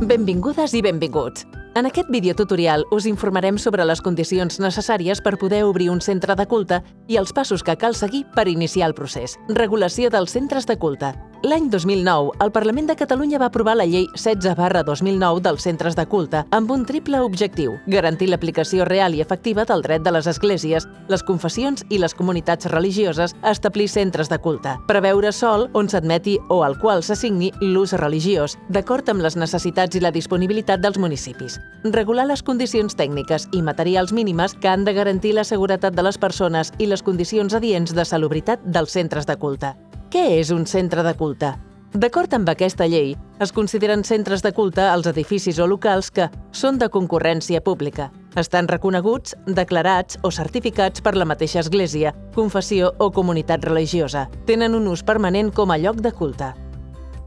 Benvingudes i benvinguts! En aquest videotutorial us informarem sobre les condicions necessàries per poder obrir un centre de culte i els passos que cal seguir per iniciar el procés. Regulació dels centres de culte. L'any 2009, el Parlament de Catalunya va aprovar la Llei 16 barra 2009 dels centres de culte amb un triple objectiu, garantir l'aplicació real i efectiva del dret de les esglésies, les confessions i les comunitats religioses a establir centres de culte, preveure sol on s'admeti o al qual s'assigni l'ús religiós, d'acord amb les necessitats i la disponibilitat dels municipis, regular les condicions tècniques i materials mínimes que han de garantir la seguretat de les persones i les condicions adients de salubritat dels centres de culte, què és un centre de culte? D'acord amb aquesta llei, es consideren centres de culte els edificis o locals que són de concurrència pública, estan reconeguts, declarats o certificats per la mateixa església, confessió o comunitat religiosa, tenen un ús permanent com a lloc de culte.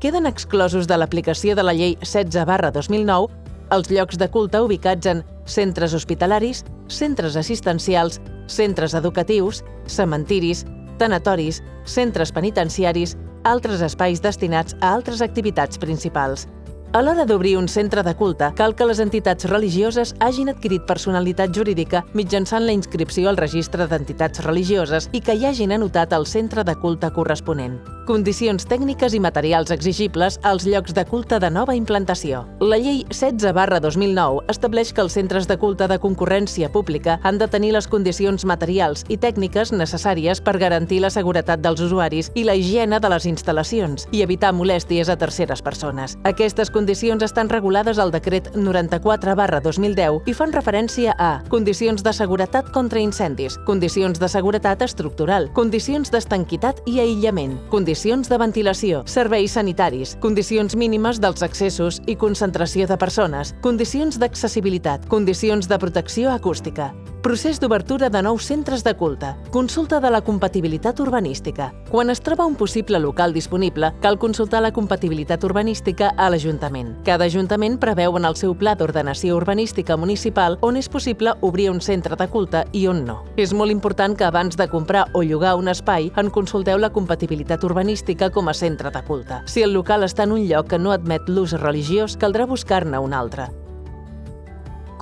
Queden exclosos de l'aplicació de la llei 16 barra 2009 els llocs de culte ubicats en centres hospitalaris, centres assistencials, centres educatius, cementiris, tanatoris, centres penitenciaris, altres espais destinats a altres activitats principals. A l'hora d'obrir un centre de culte, cal que les entitats religioses hagin adquirit personalitat jurídica mitjançant la inscripció al registre d'entitats religioses i que hi hagin anotat el centre de culte corresponent. Condicions tècniques i materials exigibles als llocs de culte de nova implantació. La llei 16 barra 2009 estableix que els centres de culte de concurrència pública han de tenir les condicions materials i tècniques necessàries per garantir la seguretat dels usuaris i la higiene de les instal·lacions i evitar molèsties a terceres persones. Aquestes condicions condicions estan regulades al decret 94 barra 2010 i fan referència a condicions de seguretat contra incendis, condicions de seguretat estructural, condicions d'estanquitat i aïllament, condicions de ventilació, serveis sanitaris, condicions mínimes dels accessos i concentració de persones, condicions d'accessibilitat, condicions de protecció acústica, Procés d'obertura de nous centres de culte. Consulta de la compatibilitat urbanística. Quan es troba un possible local disponible, cal consultar la compatibilitat urbanística a l'Ajuntament. Cada Ajuntament preveu en el seu pla d'ordenació urbanística municipal on és possible obrir un centre de culte i on no. És molt important que abans de comprar o llogar un espai en consulteu la compatibilitat urbanística com a centre de culte. Si el local està en un lloc que no admet l'ús religiós, caldrà buscar-ne un altre.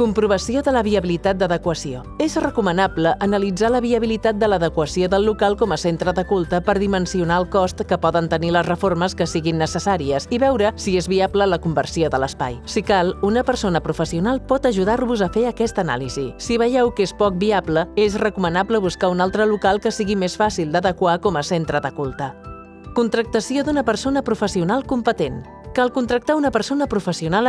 Comprovació de la viabilitat d'adequació. És recomanable analitzar la viabilitat de l'adequació del local com a centre de culte per dimensionar el cost que poden tenir les reformes que siguin necessàries i veure si és viable la conversió de l'espai. Si cal, una persona professional pot ajudar-vos a fer aquesta anàlisi. Si veieu que és poc viable, és recomanable buscar un altre local que sigui més fàcil d'adequar com a centre de culte. Contractació d'una persona professional competent. Cal contractar una persona professional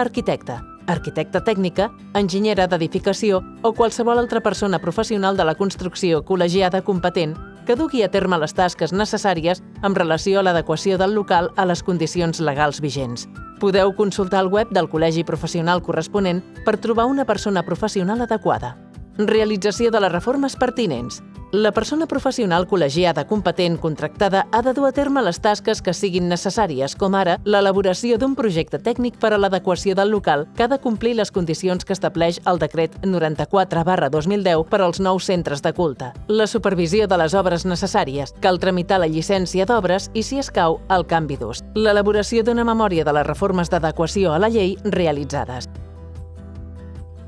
arquitecta tècnica, enginyera d'edificació o qualsevol altra persona professional de la construcció col·legiada competent que dugui a terme les tasques necessàries en relació a l'adequació del local a les condicions legals vigents. Podeu consultar el web del col·legi professional corresponent per trobar una persona professional adequada. Realització de les reformes pertinents. La persona professional col·legiada competent contractada ha de dur a terme les tasques que siguin necessàries, com ara l'elaboració d'un projecte tècnic per a l'adequació del local que ha de complir les condicions que estableix el decret 94 barra 2010 per als nous centres de culte. La supervisió de les obres necessàries. Cal tramitar la llicència d'obres i, si escau, el canvi d'ús. L'elaboració d'una memòria de les reformes d'adequació a la llei realitzades.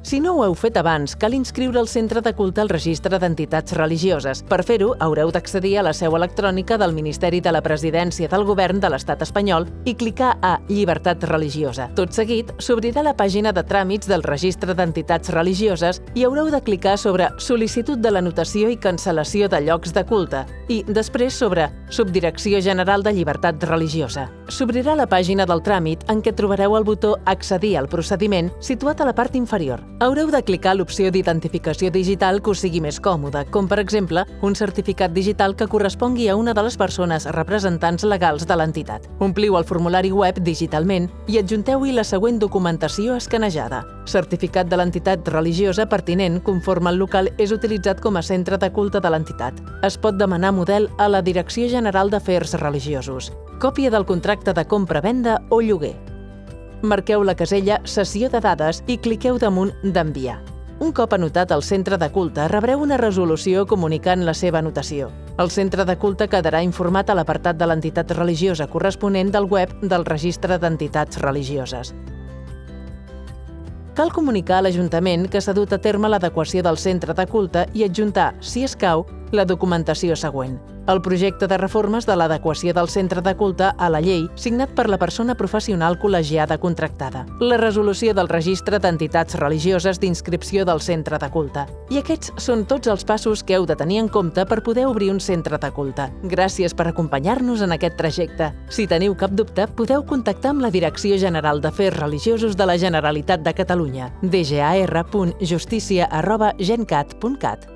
Si no ho heu fet abans, cal inscriure el centre de culte al registre d'entitats religioses. Per fer-ho, haureu d'accedir a la seu electrònica del Ministeri de la Presidència del Govern de l'Estat espanyol i clicar a Llibertat religiosa. Tot seguit, s'obrirà la pàgina de tràmits del registre d'entitats religioses i haureu de clicar sobre Sol·licitud de l'anotació i cancel·lació de llocs de culte i, després, sobre Subdirecció General de Llibertat Religiosa. S'obrirà la pàgina del tràmit en què trobareu el botó Accedir al procediment situat a la part inferior haureu de clicar l'opció d'identificació digital que us sigui més còmoda, com per exemple un certificat digital que correspongui a una de les persones representants legals de l'entitat. Ompliu el formulari web digitalment i adjunteu-hi la següent documentació escanejada. Certificat de l'entitat religiosa pertinent conforme el local és utilitzat com a centre de culte de l'entitat. Es pot demanar model a la Direcció General d'Afers Religiosos. Còpia del contracte de compra-venda o lloguer marqueu la casella Sessió de dades i cliqueu damunt d'Enviar. Un cop anotat el centre de culte, rebreu una resolució comunicant la seva anotació. El centre de culte quedarà informat a l'apartat de l'entitat religiosa corresponent del web del Registre d'Entitats Religioses. cal comunicar a l'Ajuntament que s'ha dut a terme l'adequació del centre de culte i adjuntar, si escau, la documentació següent. El projecte de reformes de l'adequació del centre de culte a la llei signat per la persona professional col·legiada contractada. La resolució del registre d'entitats religioses d'inscripció del centre de culte. I aquests són tots els passos que heu de tenir en compte per poder obrir un centre de culte. Gràcies per acompanyar-nos en aquest trajecte. Si teniu cap dubte, podeu contactar amb la Direcció General d'Afers Religiosos de la Generalitat de Catalunya, dgar.justícia.gencat.cat.